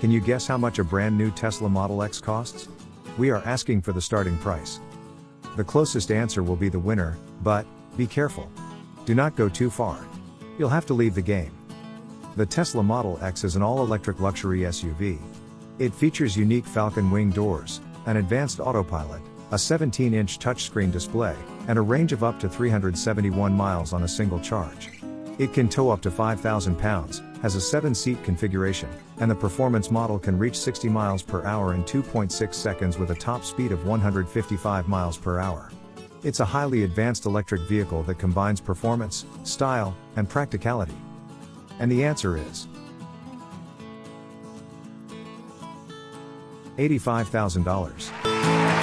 Can you guess how much a brand new Tesla Model X costs? We are asking for the starting price. The closest answer will be the winner, but, be careful. Do not go too far. You'll have to leave the game. The Tesla Model X is an all-electric luxury SUV. It features unique Falcon wing doors, an advanced autopilot, a 17-inch touchscreen display, and a range of up to 371 miles on a single charge. It can tow up to 5,000 pounds, has a 7-seat configuration, and the performance model can reach 60 miles per hour in 2.6 seconds with a top speed of 155 miles per hour. It's a highly advanced electric vehicle that combines performance, style, and practicality. And the answer is $85,000.